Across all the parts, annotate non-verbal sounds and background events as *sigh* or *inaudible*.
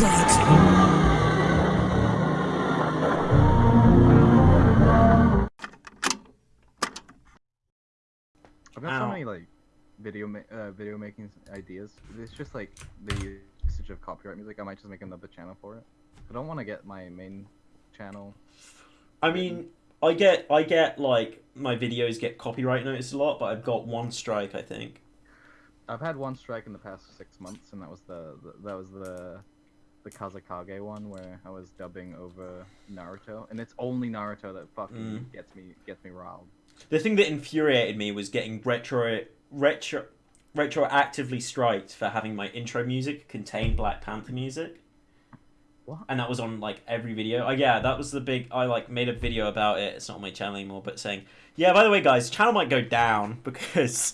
I've got so many like video ma- uh, video making ideas. It's just like the usage of copyright music. I might just make another channel for it. I don't want to get my main channel. I mean, I get I get like my videos get copyright noticed a lot, but I've got one strike, I think. I've had one strike in the past six months, and that was the, the that was the the Kazekage one where I was dubbing over Naruto, and it's only Naruto that fucking Mm. gets me gets me riled. The thing that infuriated me was getting retro retro retroactively striked for having my intro music contain Black Panther music. What? And that was on like every video. Oh yeah, that was the big. I like made a video about it. It's not on my channel anymore, but saying, yeah. By the way, guys, channel might go down *laughs* because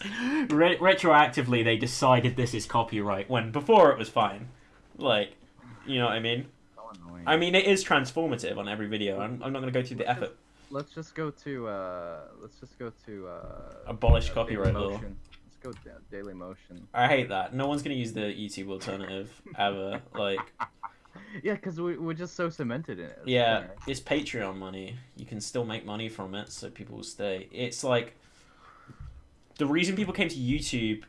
re- retroactively they decided this is copyright when before it was fine. Like, you know what I mean? So. I mean, it is transformative on every video. I'm, I'm not going to go through the effort. let's just go to uh let's just go to uh Abolish uh, copyright law. Let's go da- Daily Motion. I hate that. No one's going to use the YouTube alternative ever. Like, *laughs* Yeah, because we we're just so cemented in it. It's yeah, fair. it's Patreon money. You can still make money from it, so people will stay. It's like the reason people came to YouTube.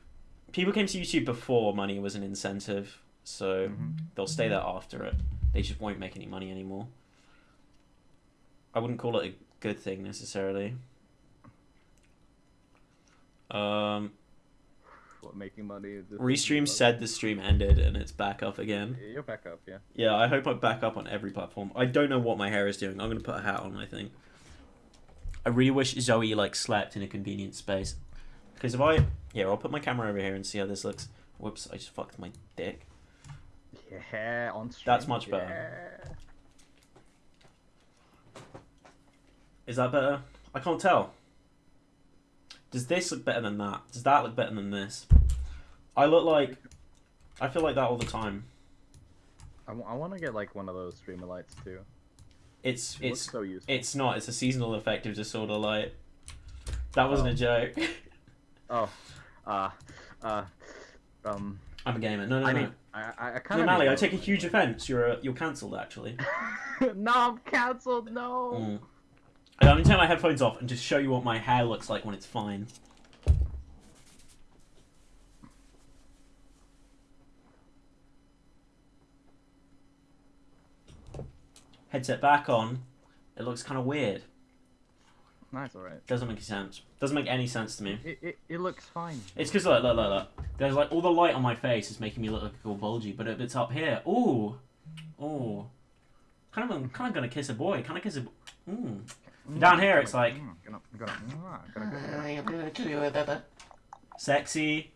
People came to YouTube before money was an incentive, so Mhm. they'll stay there after it. They just won't make any money anymore. I wouldn't call it a good thing necessarily. Um, What, making money. Restream said the stream ended and it's back up again. You're back up, yeah. Yeah, I hope I'm back up on every platform. I don't know what my hair is doing. I'm gonna put a hat on. I think. I really wish Zoe like slept in a convenient space, because if I yeah, I'll put my camera over here and see how this looks. Whoops, I just fucked my dick. Yeah, on stream. That's much better. yeah. Is that better? I can't tell. Does this look better than that? Does that look better than this? I look like. I feel like that all the time. I, want to get like one of those streamer lights too. It's It it's so useful. it's not. It's a seasonal affective disorder light. That wasn't a joke. *laughs* Oh, uh, uh, um. I'm a gamer. No, no, I no. mean, I, I, kind No, of. Mally, I take a huge offence. You're uh, you're cancelled actually. *laughs* no, I'm cancelled. No. Mm. I'm gonna turn my headphones off and just show you what my hair looks like when it's fine. Headset back on. It looks kind of weird. Nice, alright. Doesn't make sense. Doesn't make any sense to me. It, it, it looks fine. It's because look, look, look, look. There's like all the light on my face is making me look like all bulgy, but if it's up here, ooh, ooh, kind of, I'm kind of gonna kiss a boy. Kind of kiss a. Mm. Down here, it's like- Mm, gonna, gonna, mm, gonna, gonna, Sexy,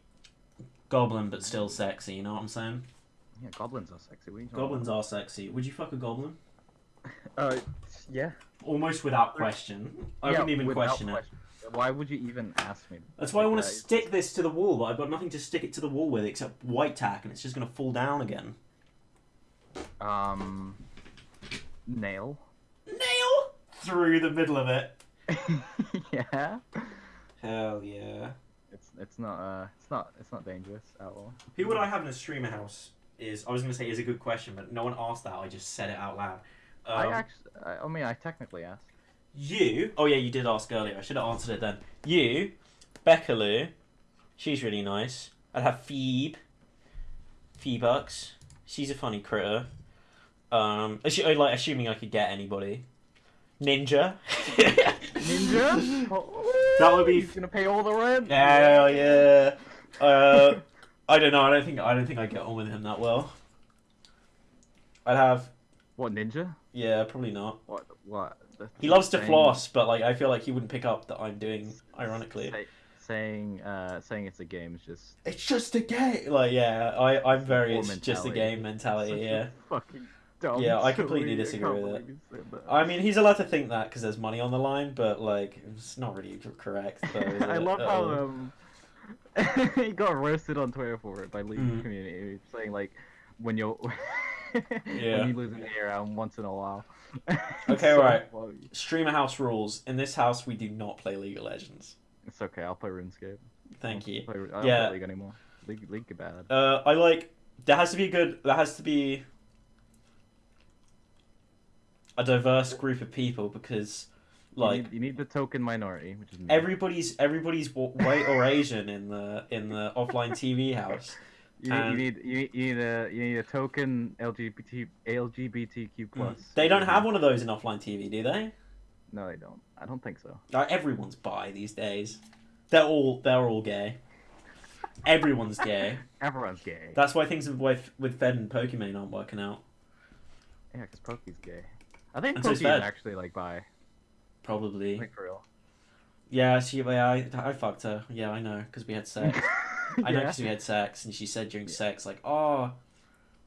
goblin, but still sexy. You know what I'm saying? yeah, goblins are sexy. What are you talking Goblins are sexy. Would you fuck a goblin? Uh, yeah. Almost without question. I Yeah, wouldn't even without question it. question. Why would you even ask me? That's why I want to stick this to the wall, but I've got nothing to stick it to the wall with except white tack, and it's just gonna fall down again. Um, nail. Nail through the middle of it. *laughs* yeah. Hell yeah. It's it's not uh it's not it's not dangerous at all. Who would I have in a streamer house? Is I was gonna say is a good question, but no one asked that. I just said it out loud. I Um, actually I, I mean I technically asked. You? Oh yeah, you did ask earlier. I should have answered it then. You, Becca Lou, she's really nice. I'd have Phoebe, Phoebux. She's a funny critter. Um, assu- like assuming I could get anybody. Ninja. Ninja. *laughs* Oh, That would be He's gonna pay all the rent. Hell yeah. Uh, I don't know. I don't think I don't think I get on with him that well. I'd have What ninja? Yeah, probably not. What what? That's He loves to floss, but like I feel like he wouldn't pick up that I'm doing ironically. Say, saying uh saying it's a game is just It's just a game. Like yeah, I I'm very it's just a game mentality. Yeah. Fucking dumb. Yeah, I completely disagree with it. believe you said that. I mean, he's allowed to think that because there's money on the line, but like it's not really correct. Though, *laughs* I it? love how um *laughs* he got roasted on Twitter for it by League Mhm. community saying like when you're *laughs* Yeah. when you lose an ear um, once in a while. *laughs* Okay, So right. funny. streamer house rules. In this house, we do not play League of Legends. It's okay. I'll play RuneScape. Thank I'll you. Play, I don't Yeah. play League anymore. League, League bad. Uh, I like. There has to be a good. There has to be a diverse group of people because You like need, you need the token minority, which is me. everybody's everybody's white or Asian in the in the *laughs* offline TV house. You, and- you need you need you need a you need a token LGBT LGBTQ plus. They don't have one of those in offline TV, do they? No, they don't. I don't think so. Like everyone's bi these days. They're all they're all gay. Everyone's gay. *laughs* Everyone's gay. That's why things with with Fed and Pokimane aren't working out. Yeah, because Pokey's gay. I think And so Pokey's Fed. actually like bi. Probably. Like for real. Yeah, she. Yeah, I, I fucked her. Yeah, I know, because we had sex. *laughs* *laughs* I know yeah. because we had sex, and she said during sex, like, "Oh,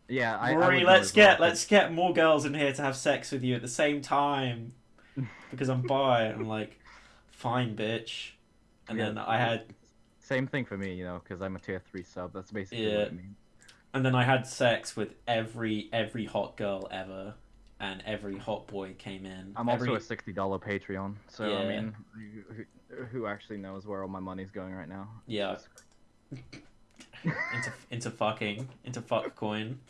Yeah, I, I Rory, know let's as well, let's get more girls in here to have sex with you at the same time, *laughs* because I'm bi." I'm like, "Fine, bitch." And Yeah, then I had, Same thing for me, you know, because I'm a tier three sub. That's basically Yeah. what it means. and then I had sex with every every hot girl ever, and every hot boy came in. I'm every, also a sixty dollar Patreon, so Yeah. I mean, who, who, who actually knows where all my money's going right now? Yeah. Into into fucking into fuck coin.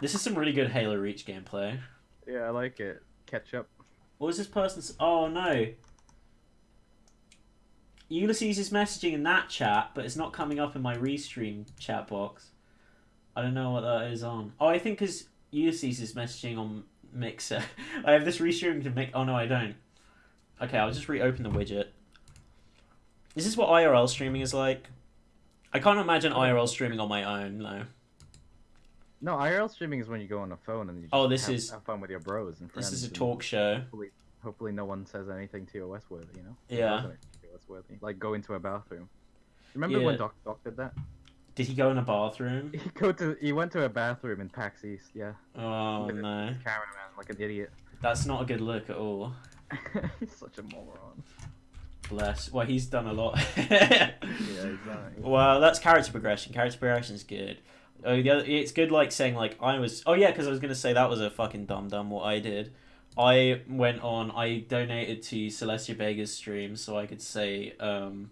This is some really good Halo Reach gameplay. Yeah, I like it. Ketchup. What was this person's? Oh no. Ulysses is messaging in that chat, but it's not coming up in my restream chat box. I don't know what that is on. Oh, I think because Ulysses is messaging on Mixer. *laughs* I have this restream to make. Oh no, I don't. Okay, I'll just reopen the widget. Is this what IRL streaming is like? I can't imagine IRL streaming on my own, though. No, IRL streaming is when you go on a phone and you oh, just Oh, this have, is- have fun with your bros and friends. This is a talk show. Hopefully, hopefully no one says anything TOS worthy, you know? Yeah. TOS worthy. Like go into a bathroom. Remember when Yeah. Doc Doc did that? Did he go in a bathroom? *laughs* He go to he went to a bathroom in PAX East, yeah. Oh With no, Cameraman, like an idiot. that's not a good look at all. *laughs* He's such a moron. Bless. Well, he's done a lot. *laughs* Yeah, exactly. well, that's character progression. Character progression is good. Oh, the other, it's good, like saying like I was. Oh yeah, because I was gonna say that was a fucking dumb dumb what I did. I went on. I donated to Celestia Vega's stream so I could say um,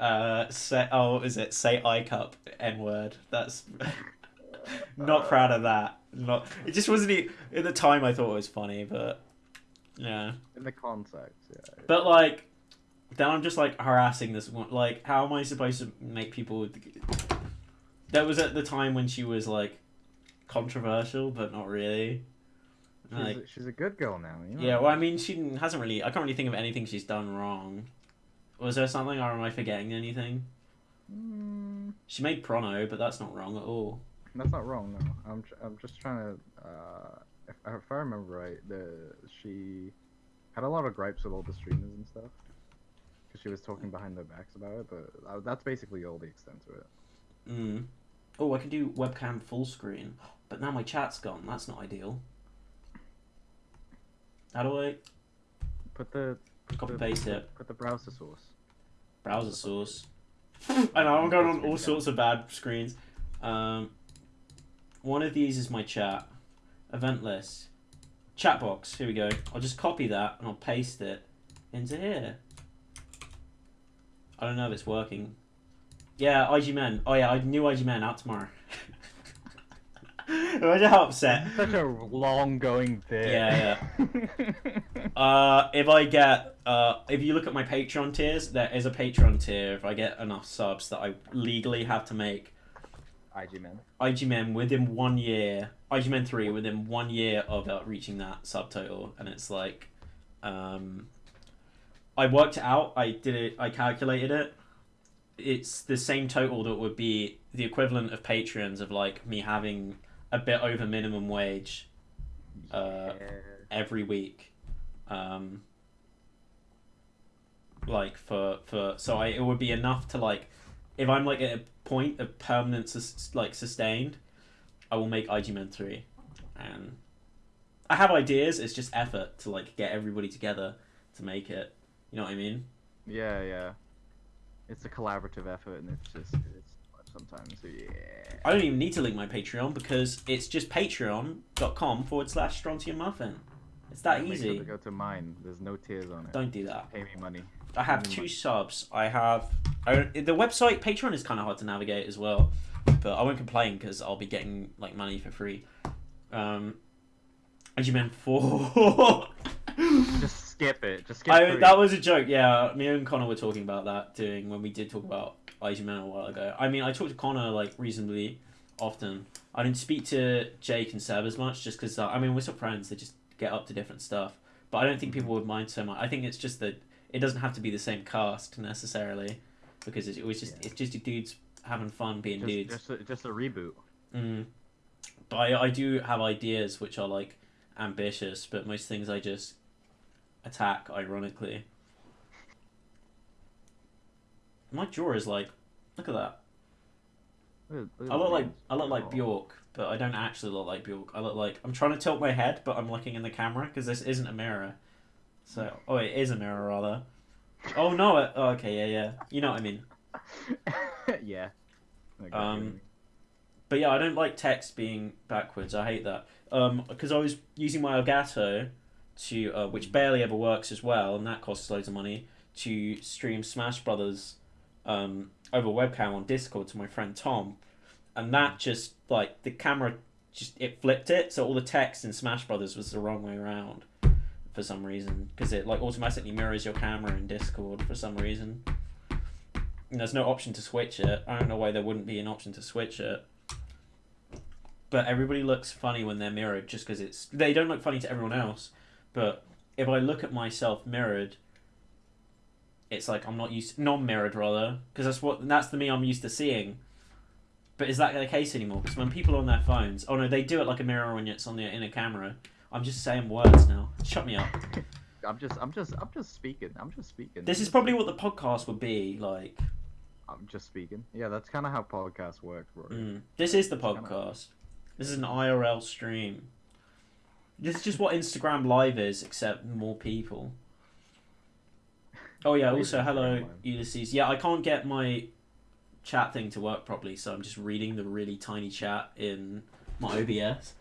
uh, say oh what is it? Say I cup n word. That's *laughs* not proud of that. Not. It just wasn't. e- At the time, I thought it was funny, but yeah. In the context, yeah. But like, then I'm just like harassing this one. Like, how am I supposed to make people? That was at the time when she was like controversial, but not really. She's, Like, a, she's a good girl now, you know? yeah. Well, I mean, she hasn't really. I can't really think of anything she's done wrong. Was there something, or am I forgetting anything? Mm, She made Prono, but that's not wrong at all. that's not wrong, no. I'm, tr- I'm just trying to. Uh, if, if I remember right, the she had a lot of gripes with all the streamers and stuff. Because she was talking behind their backs about it, but uh, that's basically all the extent of it. Mm. Oh, I can do webcam full screen, but now my chat's gone. That's not ideal. How do I Put the. Put copy the, paste it? Put the browser source. browser source. *laughs* I know I'm going on all sorts of bad screens. Um, one of these is my chat, event list, chat box. Here we go. I'll just copy that and I'll paste it into here. I don't know if it's working. Yeah, IG Men. Oh yeah, I knew IG Men out tomorrow. *laughs* Imagine how upset. Such a long going bit. Yeah, *laughs* Uh, if I get, uh, if you look at my Patreon tiers, there is a Patreon tier. If I get enough subs that I legally have to make IG man. IGMen within one year, IGMen three within one year of uh, reaching that subtotal, and it's like, um, I worked it out. I did it. I calculated it. It's the same total that would be the equivalent of Patreons of like me having a bit over minimum wage Uh, Yeah. every week um like for for so I it would be enough to like if I'm like at a point of permanent sus- like sustained I will make IG Men 3 and I have ideas it's just effort to like get everybody together to make it you know what I mean Yeah, yeah. It's a collaborative effort, and it's just it's sometimes. So yeah. I don't even need to link my Patreon because it's just patreon.com forward slash strontium muffin it's that Make easy Sure to go to mine. There's no tears on it. don't do that pay me money. I have two subs. I have I, the website Patreon is kind of hard to navigate as well, but I won't complain because I'll be getting like money for free. Um, And you meant four. *laughs* Just skip it. Just skip I, that was a joke. Yeah, me and Connor were talking about that doing when we did talk about Icy Man a while ago. I mean, I talked to Connor like reasonably often. I didn't speak to Jake and Seb as much just because uh, I mean we're still friends. They just get up to different stuff. But I don't think people would mind so much. I think it's just that it doesn't have to be the same cast necessarily because it, it was just Yeah. it's just dudes having fun being just, dudes. just, a, just a reboot. Mm. But I, I do have ideas which are like ambitious, but most things I just attack ironically. My jaw is like, look at that. Look at- look at I look like. I look like. Bjork, but I don't actually look like Bjork. I look like I'm trying to tilt my head, but I'm looking in the camera because this isn't a mirror. So oh, it is a mirror rather. Oh no! It, oh, okay, yeah, yeah. You know what I mean. *laughs* yeah. Got Um. But yeah, I don't like text being backwards. I hate that. Um, because I was using my Elgato to, uh, which barely ever works as well, and that costs loads of money to stream Smash Brothers, um, over webcam on Discord to my friend Tom, and that just like the camera just it flipped it, so all the text in Smash Brothers was the wrong way around for some reason because it like automatically mirrors your camera in Discord for some reason. And there's no option to switch it. I don't know why there wouldn't be an option to switch it. But everybody looks funny when they're mirrored just because it's. They don't look funny to everyone else. But if I look at myself mirrored, it's like I'm not used. Non mirrored, rather. Because that's what. That's the me I'm used to seeing. But is that the case anymore? Because when people are on their phones. Oh no, they do it like a mirror when it's on the in a camera. I'm just saying words now. Shut me up. I'm just, I'm just, I'm just speaking. I'm just speaking. This is probably what the podcast would be like. I'm just speaking. Yeah, that's kind of how podcasts work, bro. Mm. This is the kinda- podcast. This is an IRL stream. This is just what Instagram Live is, except more people. Oh yeah. Also, hello Ulysses. Yeah, I can't get my chat thing to work properly, so I'm just reading the really tiny chat in my OBS.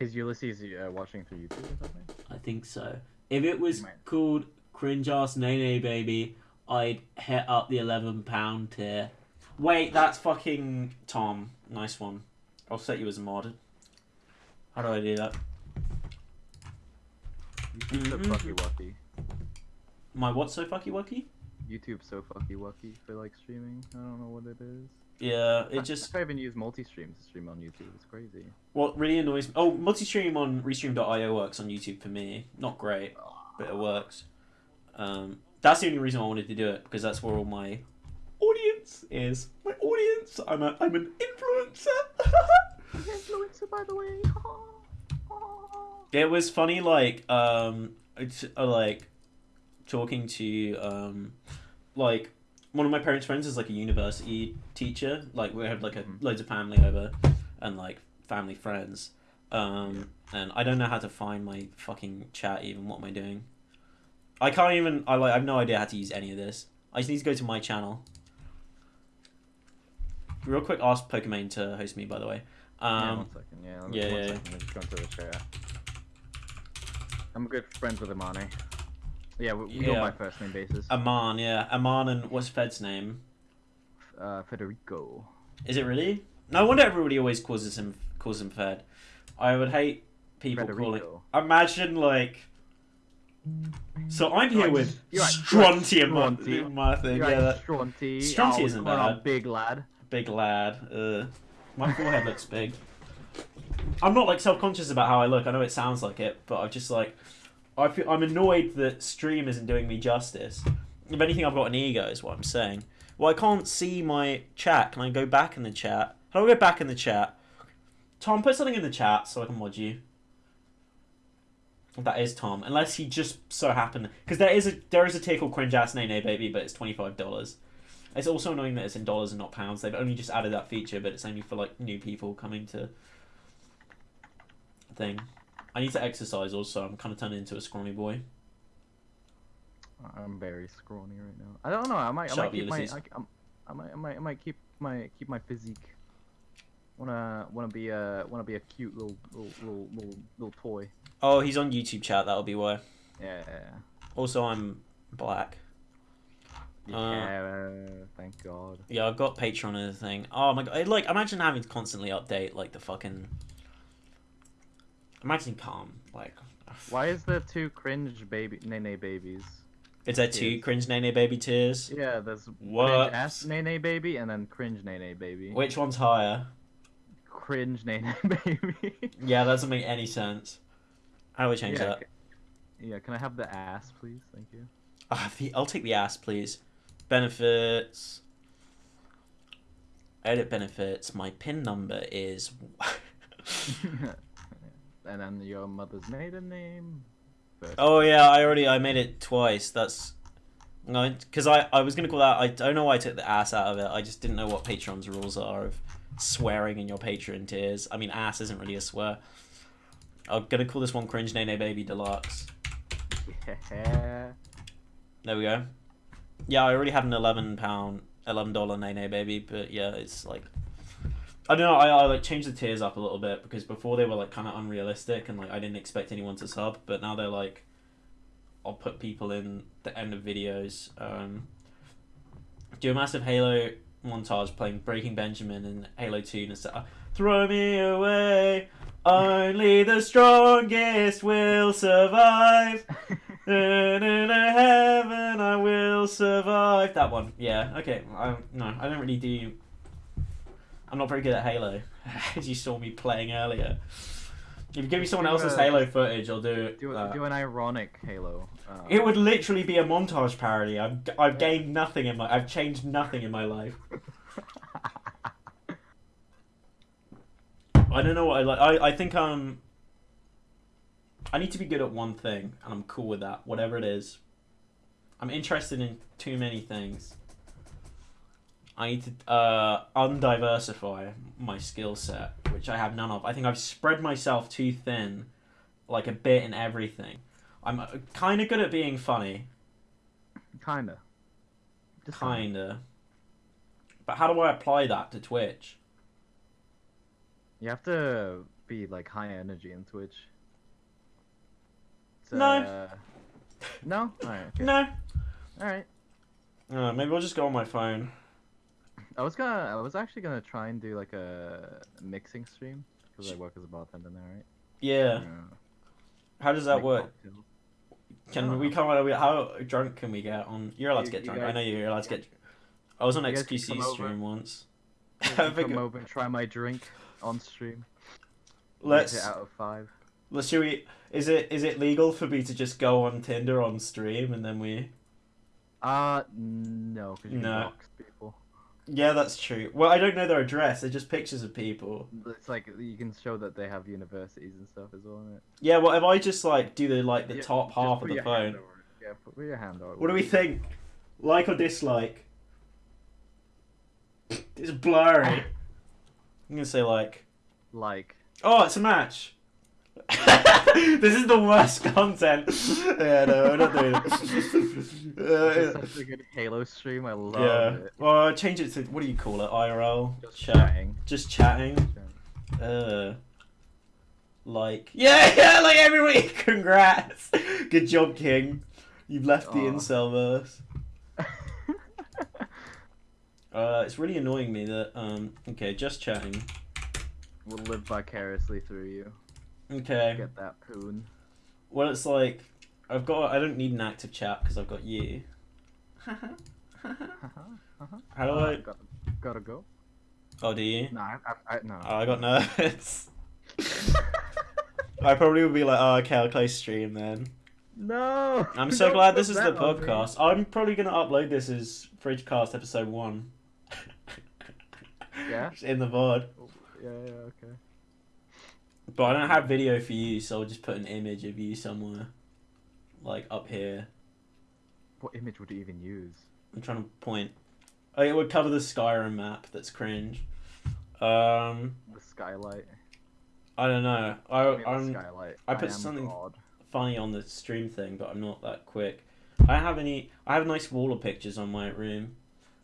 Is Ulysses uh, watching through YouTube or something? I think so. If it was called Cringe Ass Nene Baby, I'd hit up the eleven pound tier. Wait, that's fucking Tom. Nice one. I'll set you as a mod. How do I do that? YouTube's so Mhm. fucky wucky. My what so fucky wucky? YouTube's so fucky wucky for like streaming. I don't know what it is. Yeah, it just I even use multi-stream to stream on YouTube. It's crazy. what really annoys me. Oh, multi-stream on Restream.io works on YouTube for me. Not great, but it works. Um, that's the only reason I wanted to do it because that's where all my audience is. My audience. I'm a I'm an influencer. *laughs* Influencer, by the way. *laughs* It was funny, like um, it's uh, like talking to um, like one of my parents' friends is like a university teacher. Like we have like a Mhm. loads of family over, and like family friends. Um, and I don't know how to find my fucking chat. Even what am I doing? I can't even. I like. I have no idea how to use any of this. I just need to go to my channel. Real quick, ask Pokimane to host me. By the way. yeah, Um, one second. Yeah, yeah, one yeah, yeah. second. Let me just go into the chat. I'm good friends with Imane. Yeah, we, we go Yeah. by first name basis. Aman, yeah, Aman, and what's Fed's name? uh, Federico. Is it really? No wonder everybody always calls him calls him Fed. I would hate people calling. Federico. Imagine like. So I'm here You're with right, and my, thing. You're Yeah, that Stronty. Stronty Oh, isn't bad. big lad. big lad. Uh, my forehead looks big. I'm not like self conscious about how I look. I know it sounds like it, but I'm just like, I feel I'm annoyed that stream isn't doing me justice. If anything, I've got an ego, is what I'm saying. Well, I can't see my chat. Can I go back in the chat? How do I go back in the chat? Tom, put something in the chat so I can mod you. That is Tom, unless he just so happened because there is a there is a tier called cringe ass nay baby, but it's twenty five dollars. It's also annoying that it's in dollars and not pounds. They've only just added that feature, but it's only for like new people coming to thing. I need to exercise also. I'm kind of turning into a scrawny boy. I'm very scrawny right now. I don't know. I might. Shut I up, might keep my. I, I'm- I might. I might. I might keep my keep my physique. Wanna wanna be a wanna be a cute little little little little, little toy. Oh, he's on YouTube chat. That'll be why. Yeah. Also, I'm black. Uh, thank God. Yeah, I've got Patreon and thing. Oh my god! Like, imagine having to constantly update like the fucking Imagine calm. Like, Why is there two cringe baby Nene babies? is there two Tears. cringe Nene baby tears? Yeah, there's What? cringe ass Nene baby and then cringe Nene baby. Which one's higher? Cringe Nene *laughs* baby. Yeah, that doesn't make any sense. How do we change yeah, that? yeah, can I have the ass, please? Thank you. Ah, the, I'll take the ass, please. Benefits. Edit benefits. My PIN number is. *laughs* *laughs* and then your mother's maiden name. First oh yeah, I already I made it twice. That's no, because I I was gonna call that. I don't know why I took the ass out of it. I just didn't know what Patreon's rules are of swearing in your Patreon tiers. I mean, ass isn't really a swear. I'm gonna call this one cringe Nene Baby Deluxe. Yeah. There we go. Yeah, I already had an eleven pound, eleven dollar Nene baby, but yeah, it's like I don't know. I, I like changed the tiers up a little bit because before they were like kind of unrealistic and like I didn't expect anyone to sub, but now they're like I'll put people in the end of videos. Um, do a massive Halo montage playing Breaking Benjamin and Halo Two and stuff. Throw me away. Only the strongest will survive. And in a heaven I will survive. That one, yeah. Okay, I, no, I don't really do. I'm not very good at Halo, *laughs* as you saw me playing earlier. If you give me someone Do else's a- Halo footage, I'll do it. do, that. do an ironic Halo. Uh, It would literally be a montage parody. I've I've gained nothing in my. I've changed nothing in my life. *laughs* I don't know what I like. I, I think um. I need to be good at one thing, and I'm cool with that, whatever it is. I'm interested in too many things. I need to uh, undiversify my skill set, which I have none of. I think I've spread myself too thin, like a bit in everything. I'm kind of good at being funny, Kinda. Just kinda. But how do I apply that to Twitch? You have to be like high energy in Twitch. It's, No. uh, No. All right. Okay. No. All right. Uh, maybe I'll just go on my phone. I was gonna. I was actually gonna try and do like a mixing stream because I work as a bartender now, right? Yeah. How does that Make work? cocktails. Can we come on? How drunk can we get on? You're allowed to get you drunk. I know you're allowed to get. I was on You XQC come over. stream once. You I *laughs* can think- come over and try my drink on stream. Let's. it out of five. Let's. Should we? Is it is it legal for me to just go on Tinder on stream and then we? Uh, no, because you No. Yeah, that's true. Well, I don't know their address. They're just pictures of people. It's like you can show that they have universities and stuff as well. Isn't it? Yeah. Well, if I just like do the like the Yeah, top half of the phone. Yeah, put your hand over. What do we think? Like or dislike? It's blurry. I'm gonna say like. Like, Oh, it's a match. This is the worst content. yeah, no, I'm not doing it. this Uh, such a good Halo stream. I love yeah. it. Well, change it to what do you call it? IRL. Just Chat. chatting. Just chatting. Uh. Like yeah, *laughs* yeah, like every week. *laughs* Congrats. Good job, King. You've left the Aw. incel verse. *laughs* Uh, it's really annoying me that um. Okay, just chatting. we'll live vicariously through you. Okay. Get that poon. Well, it's like I've got. I don't need an active chat because I've got you. *laughs* How do Uh, I? gotta, gotta go. Oh, do you? No, I, I, I no. Oh, I got nervous. I probably would be like, oh, okay, I'll close stream then. no. I'm *laughs* so glad this is the podcast. I'm probably gonna upload this as Fridgecast episode one. Yeah? It's *laughs* in the VOD. Yeah, yeah, okay. But I don't have video for you, so I'll just put an image of you somewhere, like up here. What image would you even use? I'm trying to point. Oh, it would cover the Skyrim map. That's cringe. Um, The skylight. I don't know. I, I mean, I'm skylight. I put am something- God. funny on the stream thing, but I'm not that quick. I have any. I have nice wall of pictures on my room.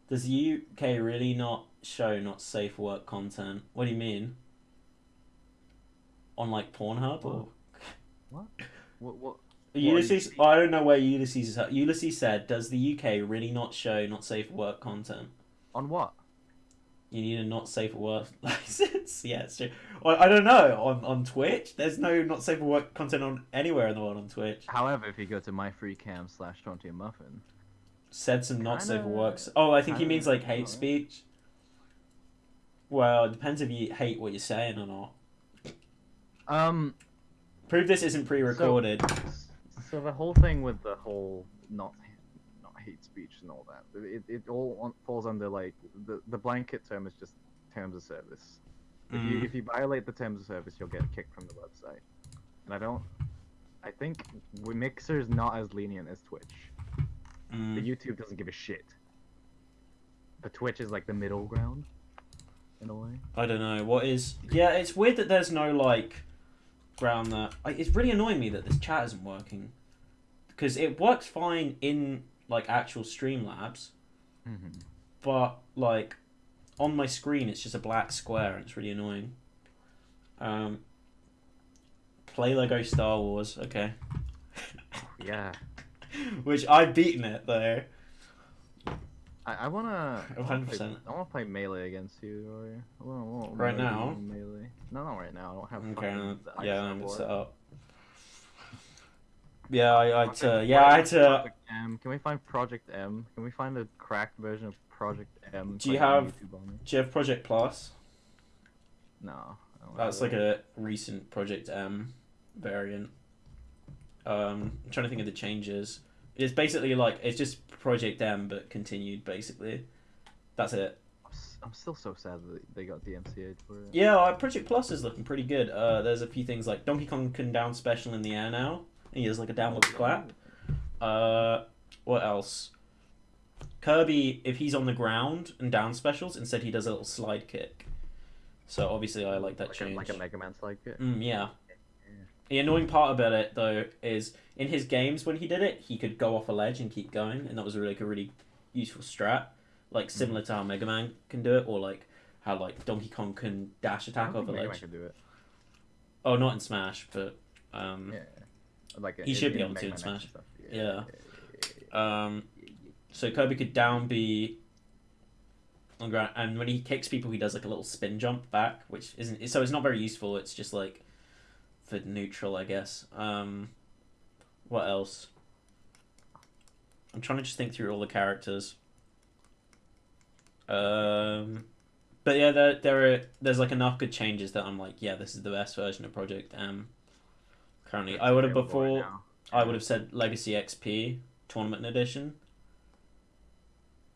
Does the UK really not show not safe work content? What do you mean? On like Pornhub or What? What? Ulysses? I don't know where Ulysses is. At. Ulysses said, "Does the UK really not show not safe work content?" On what? You need a not safe for work *laughs* license. yeah, it's true. Well, I don't know on on Twitch. There's no not safe for work content on anywhere in the world on Twitch. However, if you go to myfreecam slash Tronty and Muffin, Said some not safe for Kinda- works. Oh, I think he means like hate speech. Well, it depends if you hate what you're saying or not. Um, Prove this isn't pre-recorded. so the whole thing with the whole not not hate speech and all that, it, it all on, falls under like the the blanket term is just terms of service. If you Mm. if you violate the terms of service, you'll get kicked from the website. And I don't. I think Mixer is not as lenient as Twitch. The Mm. YouTube doesn't give a shit. But Twitch is like the middle ground, in a way. I don't know what is. Yeah, it's weird that there's no like ground that. I- It's really annoying me that this chat isn't working because it works fine in like actual Streamlabs, Mm-hmm. but like on my screen it's just a black square and it's really annoying. Um, play Lego Star Wars, okay. Yeah. *laughs* Which I've beaten it though. I, I wanna. I wanna play- 100%. I wanna play melee against you, Rory. I wanna, wanna Right now? Melee. No, not right now. I don't have. Okay, fucking uh, yeah, I'm support. set up. Yeah, I, I had to, yeah, I had to. M. Can we find Project M? Can we find a cracked version of Project M? Do you have- Do you have Project Plus? No. That's like a recent Project M variant. Um, I'm trying to think of the changes. It's basically like it's just Project M but continued basically. That's it. I'm still so sad that they got DMCA for it. Yeah, uh, Project Plus is looking pretty good. Uh, there's a few things like Donkey Kong can down special in the air now. He has like a downward clap. Uh, what else? Kirby, if he's on the ground and down specials, instead he does a little slide kick. So obviously I like that like change. A, like a Mega Man slide kit. Mm, yeah. The annoying part about it though is in his games when he did it, he could go off a ledge and keep going, and that was really like a really useful strat, like similar to how Mega Man can do it, or like how like Donkey Kong can dash attack off a Mega Man ledge. can do it. Oh, not in Smash, but um, Yeah. Like He should be able to in Smash. stuff. Yeah. um, so Kirby could down be on ground, and when he kicks people, he does like a little spin jump back, which isn't so it's not very useful. It's just like for neutral, I guess. Um, what else? I'm trying to just think through all the characters. Um, but yeah, there there are there's like enough good changes that I'm like, yeah, this is the best version of Project M. Currently, I would have before. now. I would have said Legacy XP Tournament Edition.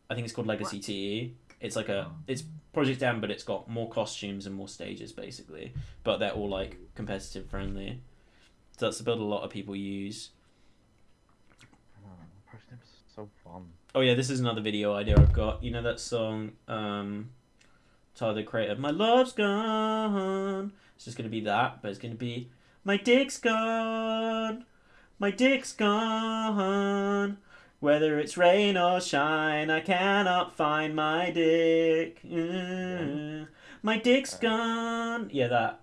I think it's called Legacy TE. It's like a Oh. it's Project M, but it's got more costumes and more stages basically. But they're all like competitive friendly. So that's the build a lot of people use. Oh, so fun. Oh yeah, this is another video idea I've got. You know that song, um, Tyler the Creator, My Love's Gone. It's just gonna be that, but it's gonna be My Dick's Gone. My dick's gone. Whether it's rain or shine, I cannot find my dick. Mm. My dick's gone. Yeah, that.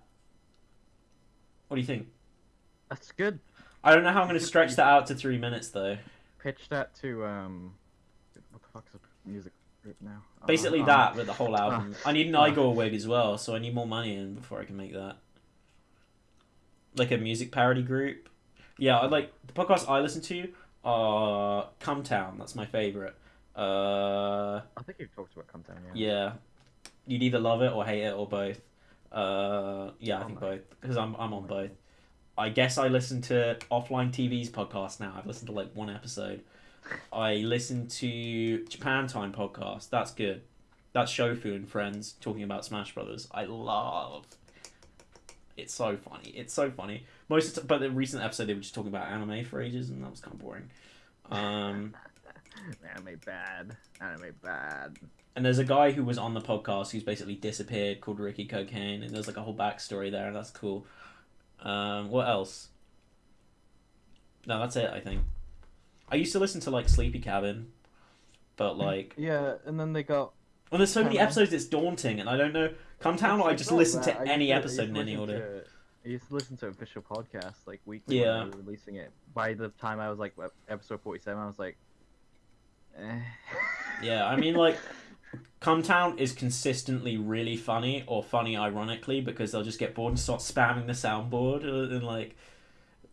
What do you think? That's good. I don't know how I'm gonna stretch that out to three minutes though. Pitch that to um. What the fuck's a music group now? Uh, Basically um, that, with the whole album. *laughs* I need an. Igor wig as well, so I need more money in before I can make that. Like a music parody group. Yeah, I like the podcast I listen to. are Cumtown. That's my favorite. Uh, I think you've talked about Come Down, yeah. yeah, you'd either love it or hate it or both. Uh, yeah, I Oh think both because I'm I'm on both. I guess I listen to Offline TV's podcast now. I've listened to like one episode. I listen to Japan Time podcast. That's good. That's Shofu and friends talking about Smash Brothers. I love. It's so funny. It's so funny. Most of the but the recent episode they were just talking about anime for ages, and that was kind of boring. Um, *laughs* Anime bad. Anime bad. and there's a guy who was on the podcast who's basically disappeared called Ricky Cocaine, and there's like a whole backstory there, and that's cool. Um, what else? No, that's it. I think. I used to listen to like Sleepy Cabin, but like Yeah, and then they got. when there's so many Come episodes, it's daunting, and I don't know. Cumtown, I just listen that. to I any episode in any order. I used to listen to official podcasts like weekly Yeah. when they were releasing it. By the time I was like episode forty-seven, I was like, eh. Yeah, I mean, like, *laughs* Cumtown is consistently really funny or funny ironically because they'll just get bored and start spamming the soundboard uh, and like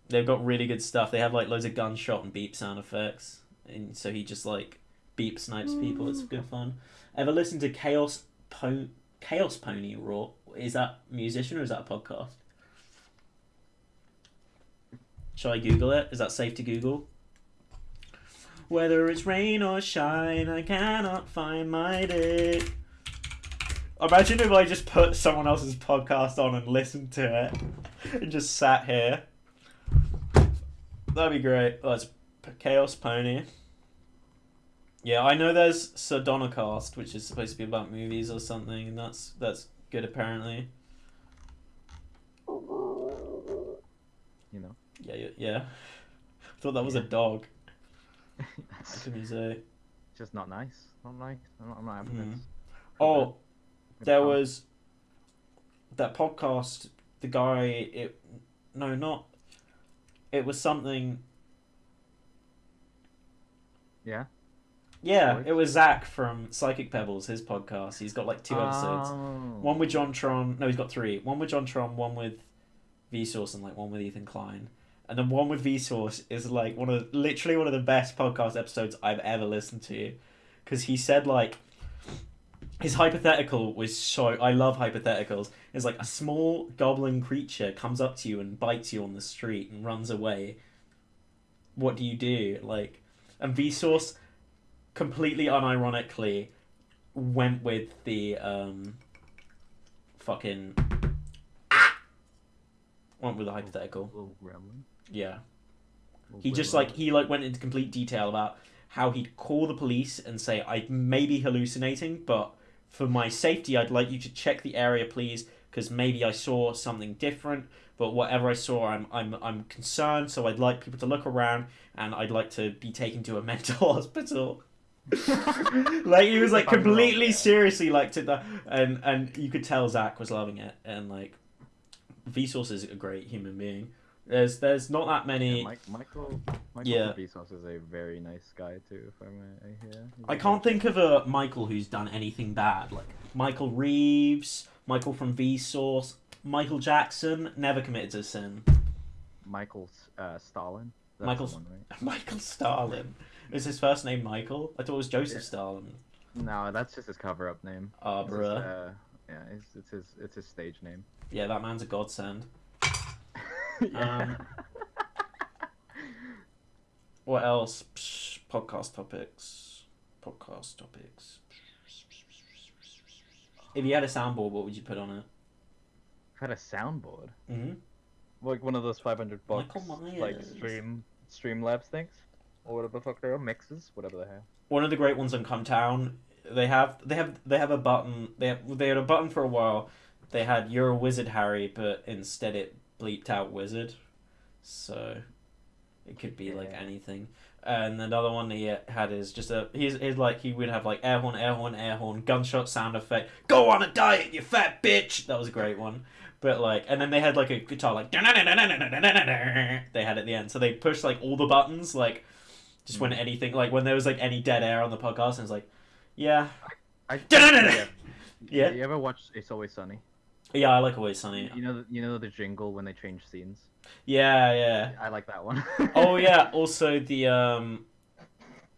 they've got really good stuff. They have like loads of gunshot and beep sound effects, and so he just like beep snipes people. It's good fun. Ever listen to Chaos po- Chaos Pony Raw? Is that musician or is that a podcast? Shall I Google it? Is that safe to Google? Whether it's rain or shine, I cannot find my day. Imagine if I just put someone else's podcast on and listened to it and just sat here. That'd be great. Oh, it's P- Chaos Pony. Yeah, I know there's Sardonacast, which is supposed to be about movies or something, and that's that's good apparently. You know. Yeah, yeah. yeah. *laughs* I thought that was a dog. That's What can you say? just not nice. Not nice. I'm not, I'm not having Mhm. this. Oh, there was that podcast. The guy, it no, not. It was something. Yeah. Yeah, it was Zach from Psychic Pebbles. His podcast. He's got like two episodes. Oh. One with JonTron. No, he's got three. One with JonTron. One with Vsauce, and like one with Ethan Klein. And the one with Vsauce is like one of literally one of the best podcast episodes I've ever listened to, because he said like his hypothetical was so I love hypotheticals. It's like a small goblin creature comes up to you and bites you on the street and runs away. What do you do? Like, and Vsauce completely unironically went with the um fucking went with the hypothetical. Little gremlin. Yeah. Little He just like he like went into complete detail about how he'd call the police and say I may be hallucinating, but for my safety, I'd like you to check the area, please, because maybe I saw something different. But whatever I saw, I'm I'm I'm concerned, so I'd like people to look around, and I'd like to be taken to a *laughs* mental hospital. *laughs* like he was like If I'm wrong, completely seriously like to the and and you could tell Zach was loving it and like Vsauce is a great human being. There's there's not that many. Yeah, Mike, Michael Michael Yeah. Vsauce is a very nice guy too. If I may hear. He's I can't think of a Michael who's done anything bad. Like Michael Reeves, Michael from Vsauce, Michael Jackson never committed a sin. Michael uh, Stalin. That's the one, right? *laughs* Michael Stalin. Is his first name Michael? I thought it was Joseph Yeah. Stalin. No, that's just his cover-up name. Ah, his, bruh. uh, yeah, it's, it's his it's his stage name. Yeah, that man's a godsend. *laughs* yeah. Um, What else? Psh, podcast topics. Podcast topics. If you had a soundboard, what would you put on it? had a soundboard, hmm like one of those 500 bucks, like Myers. stream Streamlabs things, or whatever the fuck they are, mixes, whatever they have. one of the great ones on Cumtown. They have they have they have a button. They have, they had a button for a while. They had "You're a wizard, Harry," but instead it bleeped out "wizard," so it could be like anything. And another one he had is just a he's, he's like he would have like air horn, air horn, air horn, gunshot sound effect. Go on a diet, you fat bitch. That was a great one. But like, and then they had like a guitar like they had at the end. So they pushed like all the buttons like just when hmm. anything like when there was like any dead air on the podcast and it's like, yeah, I, Da-da-da-da. *laughs* Yeah. You ever watch It's Always Sunny? Yeah, I like Always Sunny. You know, the, you know the jingle when they change scenes. Yeah, yeah. I like that one. Oh *laughs* yeah. Also the um,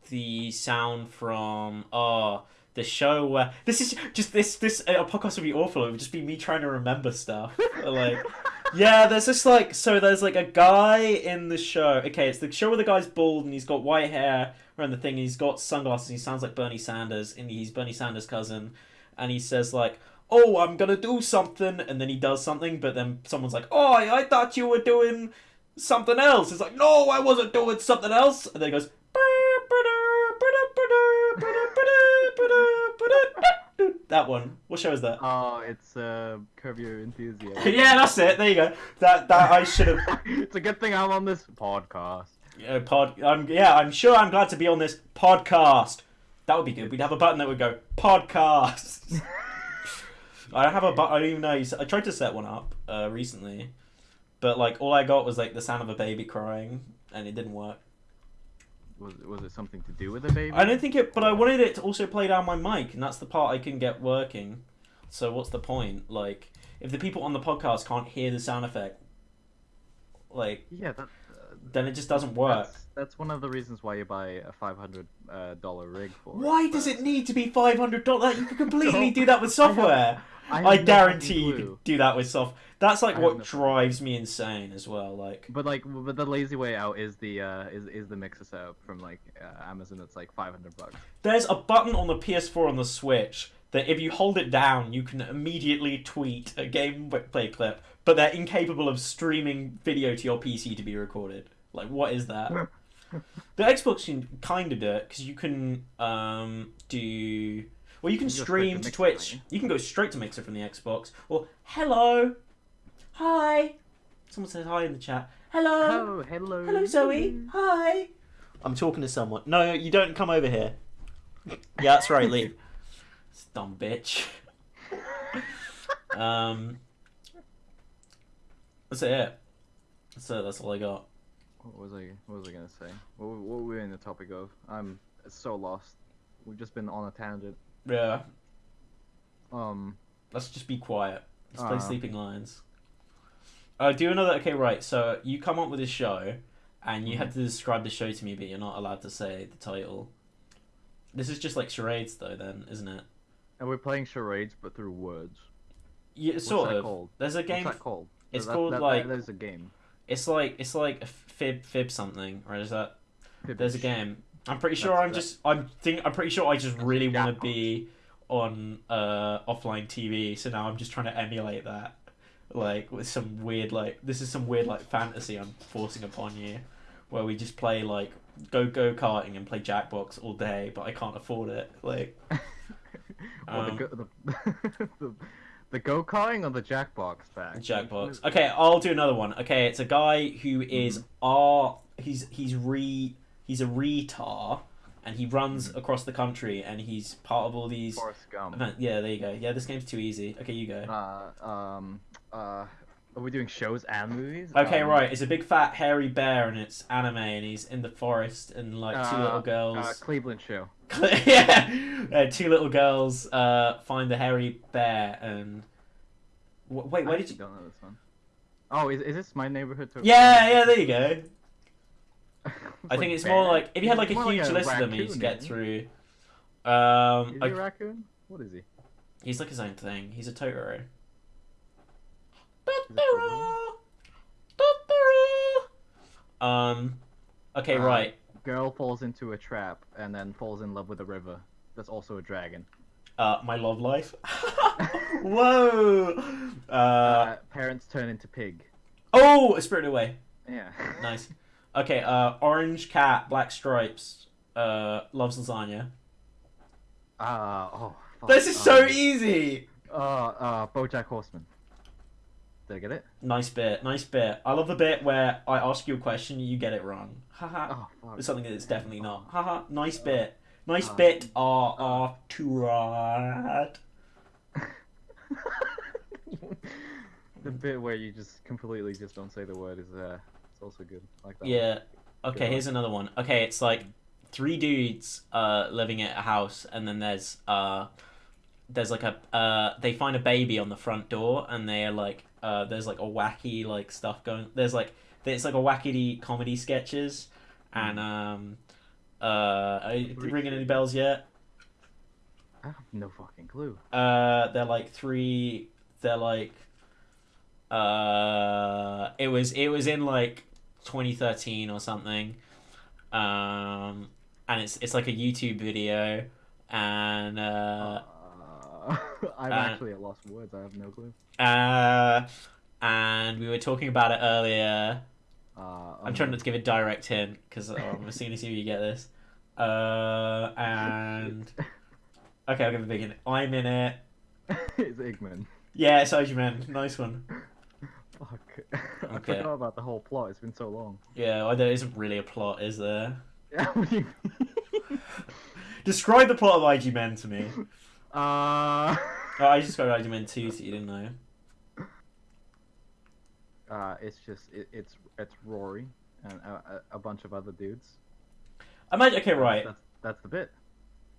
the sound from oh the show where this is just this this uh, podcast would be awful. It would just be me trying to remember stuff. like, *laughs* yeah, there's this like so there's like a guy in the show. Okay, it's the show where the guy's bald and he's got white hair around the thing. And he's got sunglasses. And he sounds like Bernie Sanders, and he's Bernie Sanders' cousin. And he says like, "Oh, I'm gonna do something," and then he does something, but then someone's like, "Oh, I thought you were doing." Something else. It's like, no, I wasn't doing something else. And then he goes, that one. What show is that? oh, it's uh, Curb Your Enthusiasm. *laughs* yeah, that's it. There you go. That that I should have. *laughs* it's a good thing I'm on this podcast. Uh, pod. I'm yeah. I'm sure. I'm glad to be on this podcast. That would be good. We'd have a button that would go podcast. *laughs* I don't have a button. I don't even know. I tried to set one up uh, recently, but like all I got was like the sound of a baby crying, and it didn't work. Was was it something to do with the baby? I don't think it, but I wanted it to also play down my mic, and that's the part I can get working. So what's the point? Like, if the people on the podcast can't hear the sound effect, like, Yeah, that, then it just doesn't work. that's that's one of the reasons why you buy a five hundred uh, dollar rig for. it, Why does but it need to be five hundred dollars? You can completely *laughs* do that with software. *laughs* I, no guarantee you clue. do that with soft. That's like I what drives me insane as well. Like, But like, but the lazy way out is the uh, is is the mixer setup from like uh, Amazon. That's like five hundred bucks. there's a button on the PS4 on the Switch that if you hold it down, you can immediately tweet a gameplay clip, but they're incapable of streaming video to your PC to be recorded. Like, what is that? the Xbox can kind of do it because you can um, do. Well, you can You can go straight stream to to Twitch. can't You can go straight to Mixer from the Xbox. Or hello, hi. Someone says hi in the chat. Hello, Oh, hello. hello, Zoe. Hi. I'm talking to someone. No, you don't come over here. Yeah, that's right. Leave. *laughs* Dumb bitch. *laughs* um, that's it. That's it. That's all I got. What was I? What was I gonna say? What, what were we in the topic of? I'm so lost. We've just been on a tangent. Yeah. Um. Let's just be quiet. Let's play Uh. Sleeping Lions. Uh, do another. Okay, right. So you come up with a show, and you Mm-hmm. have to describe the show to me, but you're not allowed to say the title. This is just like charades, though. Then, isn't it? And we're playing charades, but through words. Yeah, What's sort that of. called? There's a game. What's that called? It's That- called that- like There's a game. it's like it's like a fib fib something, right? Is that there's a game? I'm pretty sure That's- I'm that- just I'm think I'm pretty sure I just really want to be on uh offline TV. So now I'm just trying to emulate that, like with some weird like this is some weird like fantasy I'm forcing upon you, where we just play like go go karting and play Jackbox all day, but I can't afford it. Like *laughs* Um, the, *laughs* the, the, the go karting or the Jackbox pack? Jackbox. Okay, I'll do another one. Okay, it's a guy who is R. He's he's re he's a retar, and he runs across the country, and he's part of all these. Forrest Gump. event- Yeah, there you go. Yeah, this game's too easy. Okay, you go. Uh, um, uh, are we doing shows and movies? Okay, Um, right. It's a big fat hairy bear, and it's anime, and he's in the forest, and like two uh, little girls. Uh, Cleveland show. *laughs* yeah, uh, two little girls uh, find the hairy bear, and Wh- wait, I where did you? don't know this one. Oh, is, is this my neighborhood? Too? Yeah, yeah. There you go. *laughs* I think it's more like if you had like a huge a list of them you need to raccoon, get through. Um, Is he a raccoon? What is he? he's like his own thing. He's a Totoro. It Totoro? Um, okay, Uh, right. Girl falls into a trap and then falls in love with a river. That's also a dragon. Uh, my love life. *laughs* *laughs* Whoa. Uh, Uh, parents turn into pig. oh, a Spirited Away. Yeah. *laughs* Nice. Okay. Uh, orange cat, black stripes. Uh, loves lasagna. Uh, oh. Fuck. This is so um, easy. Uh, uh, BoJack Horseman. Did I get it? Nice bit. Nice bit. I love the bit where I ask you a question, you get it wrong. Haha. Oh, fuck. It's something that it's definitely not. Haha. Nice bit. Nice Uh, bit. R R to right. *laughs* the bit where you just completely just don't say the word is uh, it's also good. I like that. one. Yeah. Okay, one. here's another one. Okay, it's like three dudes uh living at a house and then there's uh there's like a uh they find a baby on the front door and they're like uh there's like a wacky like stuff going there's like it's like a wackety comedy sketches and um uh are you ringing any bells yet? I have no fucking clue. Uh they're like three they're like uh it was it was in like 2013 or something um and it's it's like a youtube video and uh Uh, *laughs* I'm uh, actually at for words. I have no clue. uh and we were talking about it earlier Uh, i'm trying not to give a direct hint because i'm to see if you get this uh and okay i'll give a big hint i'm in it *laughs* it's Igman. yeah it's man nice one Fuck. *laughs* I Okay. forgot about the whole plot. It's been so long. yeah well, there isn't really a plot is there what do you mean? describe the plot of ig men to me Uh, Oh, I just got IG Men 2 so you didn't know. Uh, it's just it, it's it's Rory and a, a, bunch of other dudes. I imagine. Okay, right. That's that's the bit.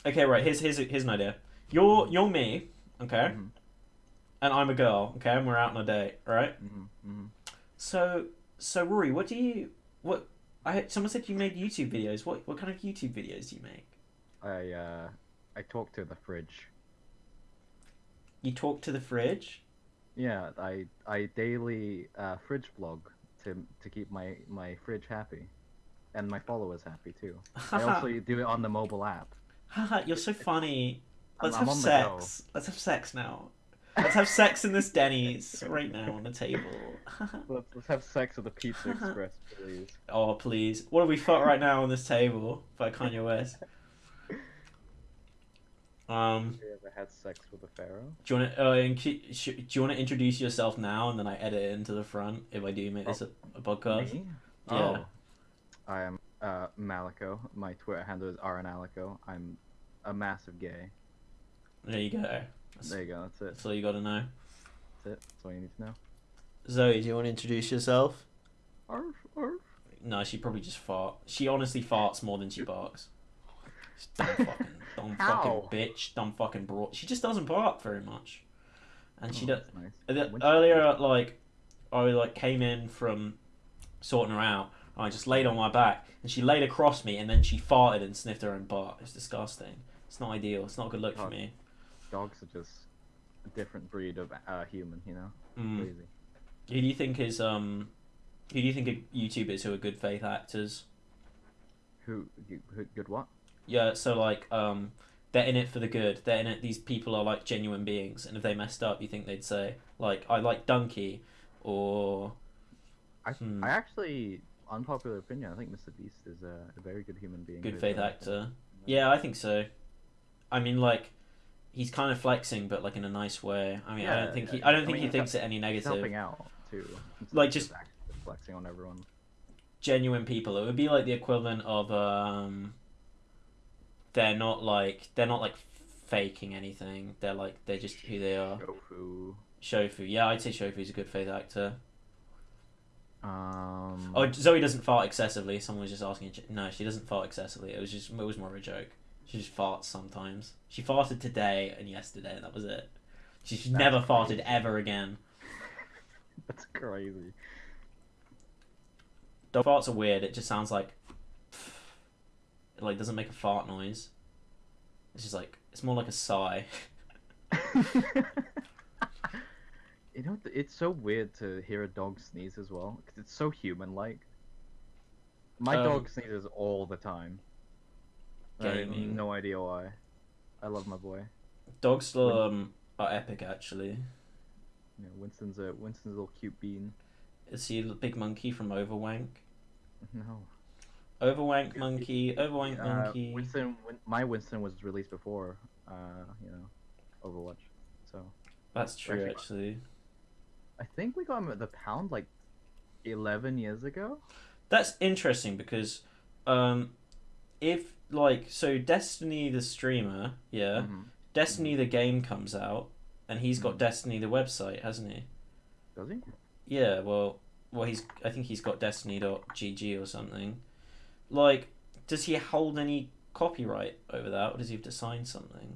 Okay, right. Here's here's here's an idea. You're you're me, okay, Mhm. and I'm a girl, okay, and we're out on a date, right? hmm hmm So so Rory, what do you what? I someone said you made YouTube videos. What what kind of YouTube videos do you make? I uh, I talk to the fridge. You talk to the fridge. Yeah, I I daily uh, fridge vlog to to keep my my fridge happy, and my followers happy too. *laughs* I also do it on the mobile app. Haha, *laughs* you're so funny. Let's I'm have sex. Let's have sex now. *laughs* Let's have sex in this Denny's right now on the table. Let's, let's have sex at the Pizza Express, please. oh please, what have we fought right now on this table by Kanye West? Um, Have you ever had sex with a pharaoh? do you want to? Uh, in- do you want to introduce yourself now, and then I edit it into the front if I do make this a, a podcast? Me? Yeah. Oh. I am uh, Malico. My Twitter handle is rnalico. I'm a massive gay. There you go. That's, There you go. That's it. that's all you got to know. That's it. That's all you need to know. Zoe, do you want to introduce yourself? Arf, arf. No, she probably just fart. She honestly farts more than she barks. She's *laughs* dumb fucking, dumb How? fucking bitch, dumb fucking broad. She just doesn't bark very much, and she Oh, does. nice. The, When she- earlier, like I like came in from sorting her out. and I just laid on my back, and she laid across me, and then she farted and sniffed her own butt. It's disgusting. It's not ideal. It's not a good look for me. Dogs are just a different breed of uh, human, you know? Mm. Crazy. Who do you think is um? Who do you think are YouTubers who are good faith actors? Who, who, good what? Yeah, so like um, they're in it for the good. They're in it. These people are like genuine beings, and if they messed up, you think they'd say like I like Donkey, or I, Hmm. I actually, unpopular opinion, I think Mr. Beast is a, a very good human being. good faith actor. Yeah, I think so. I mean, like he's kind of flexing, but like in a nice way. I mean, I don't think he. I don't I think mean, he thinks it any He's negative. helping out, too. instead Like, of just- flexing on everyone. genuine people. It would be like the equivalent of um. They're not like they're not like faking anything. They're like they're just who they are. Shofu. Shofu, yeah, I'd say Shofu's a good faith actor. Um, Oh, Zoe doesn't fart excessively. Someone was just asking. No, she doesn't fart excessively. It was just it was more of a joke. She just farts sometimes. She farted today and yesterday, and that was it. She's That's never farted ever again. *laughs* That's crazy. Dog farts are weird. It just sounds like it like doesn't make a fart noise. It's just like it's more like a sigh. *laughs* *laughs* you know, it's so weird to hear a dog sneeze as well, because it's so human-like. My Um, dog sneezes all the time. I have Gaming. no idea why. I love my boy. Dogs um are epic actually. Know, Winston's a Winston's a little cute bean. Is he the big monkey from Overwank? No. Overwank monkey, Overwank Uh, monkey. Winston, Win- my Winston was released before, uh, you know, Overwatch. So That's true Actually- actually. I think we got him at the pound like eleven years ago. That's interesting because um if like so Destiny the streamer, yeah, Mhm. Destiny the game comes out and he's got Mhm. Destiny the website, hasn't he? Does he? Yeah, well well he's I think he's got destiny.gg or something. Like does he hold any copyright over that or does he have to sign something?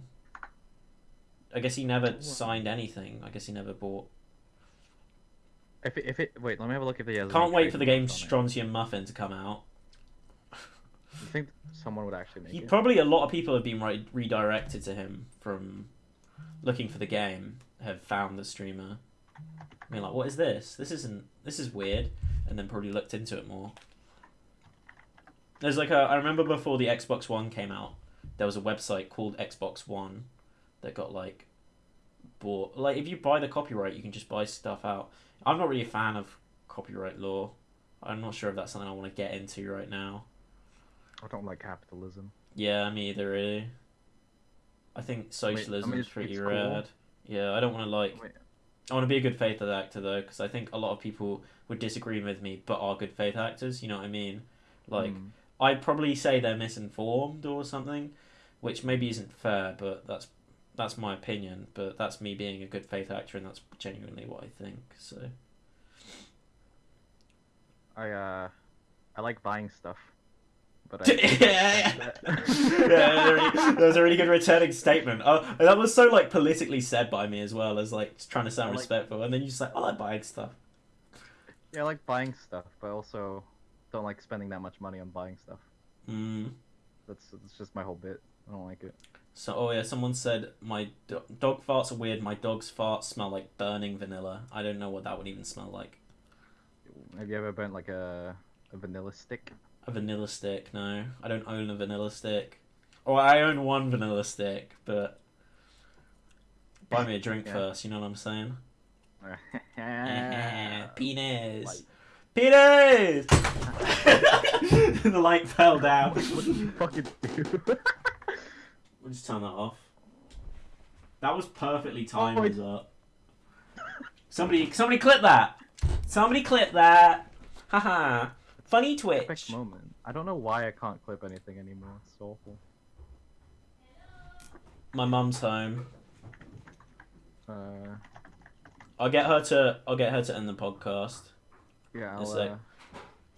I guess he never Well- signed anything. I guess he never bought. If it, if it wait, let me have a look if he has. Can't wait for the game trademarks. Strontium Muffin to come out. I think someone would actually make He it? probably a lot of people have been re- redirected to him from looking for the game. Have found the streamer. I mean, like, what is this? This isn't. This is weird. And then probably looked into it more. There's like a. I remember before the Xbox One came out, there was a website called Xbox One that got like bought. Like, if you buy the copyright, you can just buy stuff out. I'm not really a fan of copyright law. I'm not sure if that's something I want to get into right now. I don't like capitalism. Yeah, me either, really. I think I mean- I socialism mean, is pretty it's cool. rad. Yeah, I don't want to like. Wait. I want to be a good faith actor though, because I think a lot of people would disagree with me, but are good faith actors. You know what I mean? Like, Mm. I'd probably say they're misinformed or something, which maybe isn't fair, but that's that's my opinion. But that's me being a good faith actor, and that's genuinely what I think. So I uh, I like buying stuff, but I. *laughs* yeah, yeah. yeah really, that was a really good returning statement. Oh, that was so like politically said by me as well as like trying to sound like- respectful, and then you just like, I like buying stuff. Yeah, I like buying stuff, but also don't like spending that much money on buying stuff. Mm. That's that's just my whole bit. I don't like it. So, oh yeah, someone said my do- dog farts are weird. My dog's farts smell like burning vanilla. I don't know what that would even smell like. Have you ever burnt like a a vanilla stick? A vanilla stick? No, I don't own a vanilla stick. Or I own one vanilla stick, but buy me a drink *laughs* Yeah. first. You know what I'm saying? *laughs* *laughs* Penis. Penis. *laughs* the light fell down. *laughs* What did you fucking do? We'll just turn that off. That was perfectly timed Oh, as up. Somebody, somebody clip that. Somebody clip that. Haha. Funny Epic Twitch. moment. I don't know why I can't clip anything anymore. It's awful. My mum's home. Uh, I'll get her to. I'll get her to end the podcast. Yeah, A I'll, sec. uh,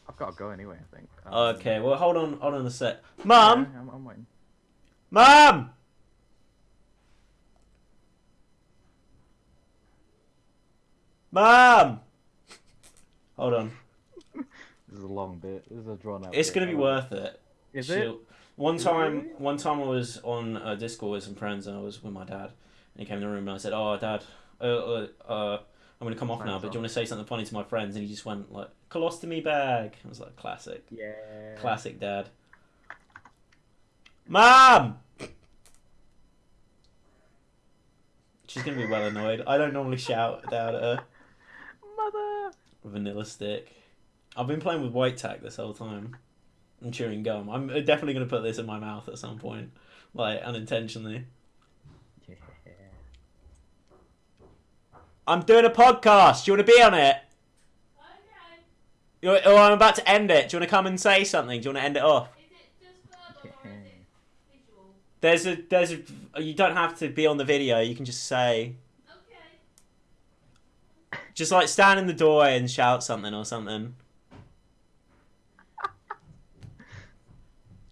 I've got to go anyway. I think. Um, Okay. Well, hold on. Hold on a sec. yeah, I'm, I'm waiting. Mum. Mum. Hold on. *laughs* This is a long bit. This is a drawn out. It's bit. gonna be worth it. it. Is it? She'll- One Is it time, really? one time I was on uh, Discord with some friends and I was with my dad, and he came in the room and I said, "Oh, dad, uh, uh, uh I'm gonna come off now, but do you want to say something funny to my friends?" And he just went like, "Colostomy bag." I was like, "Classic, Yeah. classic, dad." Mom. She's gonna be well annoyed. I don't normally shout down at her. Mother. Vanilla stick. I've been playing with white tack this whole time. I'm chewing gum. I'm uh, definitely gonna put this in my mouth at some point, like unintentionally. I'm doing a podcast. Do you want to be on it? Okay. You- Or oh, I'm about to end it. Do you want to come and say something? Do you want to end it off? It just verbal or is it visual? There's a there's a. You don't have to be on the video. You can just say, Okay. just like stand in the doorway and shout something or something. *laughs*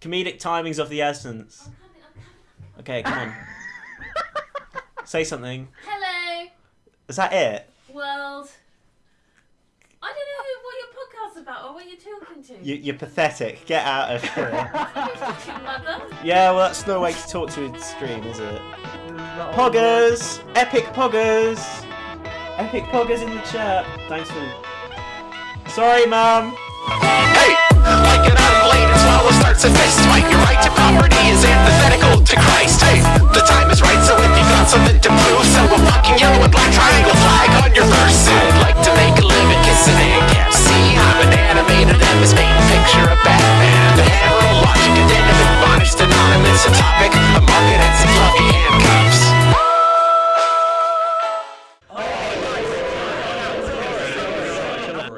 Comedic timings of the essence. I'm coming, I'm coming. Okay, come on. *laughs* Say something. Hello, Is that it? world. I don't know who, what your podcast's about or what you're talking to. You, you're pathetic. Get out of here. Who's *laughs* talking, mother? yeah, well, that's no way to talk to a stream, is it? This not Poggers! Epic poggers! Epic poggers in the chat. Thanks for. Sorry, mum. Hey, like an unrelated swallow starts a fist fight. Your right to property is antithetical to Christ. Hey, the time is right, so if you got something to prove So a fucking yellow and black triangle flag on your verse I'd like to make a living kissing ACAP See, I'm an animated MS main picture of Batman. The hero logic and then admonished anonymous A topic, a market, and some fluffy handcuffs.